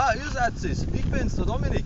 Ah, ihr seid es. Ich bin's, der Dominik.